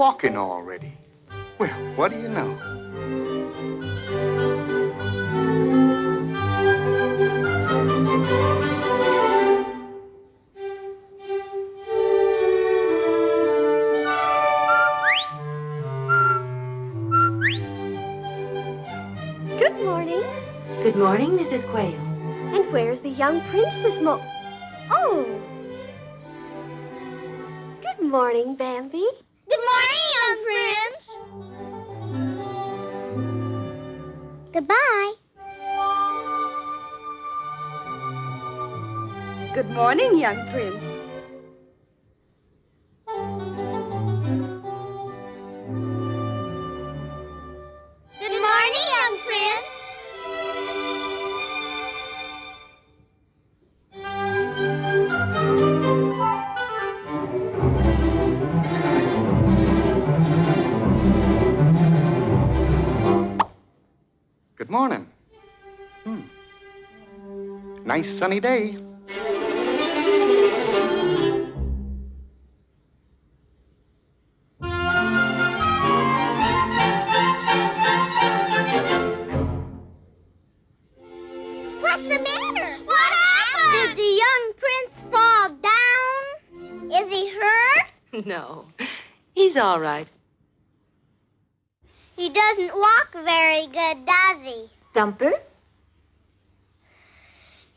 walking already. Well, what do you know? Good morning. Good morning, Mrs. Quail. And where's the young prince this mo... Oh! Good morning, Bambi. Good morning, young prince. Goodbye. Good morning, young prince. Morning. Hmm. Nice sunny day. What's the He doesn't walk very good, does he? Thumper?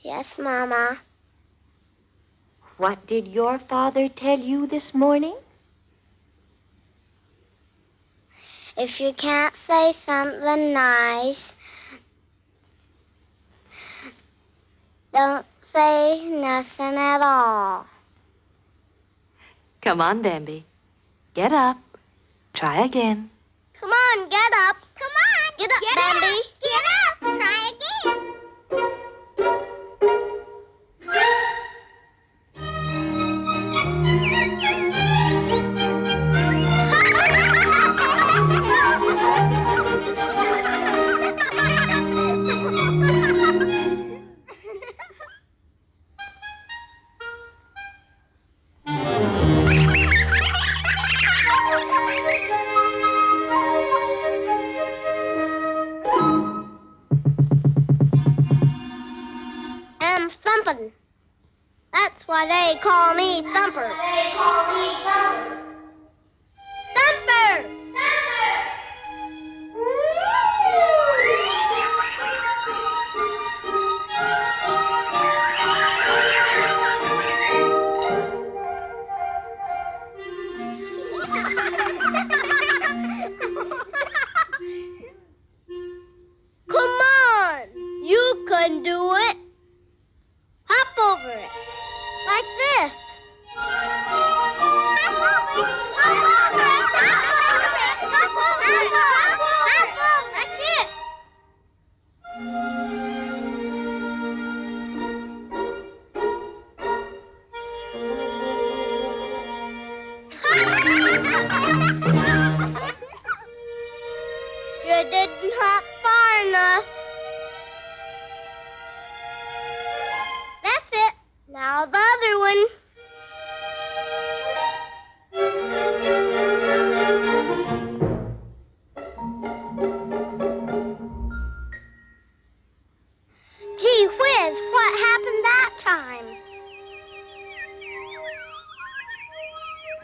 Yes, Mama. What did your father tell you this morning? If you can't say something nice, don't say nothing at all. Come on, Bambi. Get up. Try again. Come on, get up. Come on. Get up, Bambi. Get up. Try again. I'm. That's why they call me. Thumper! Ha ha ha!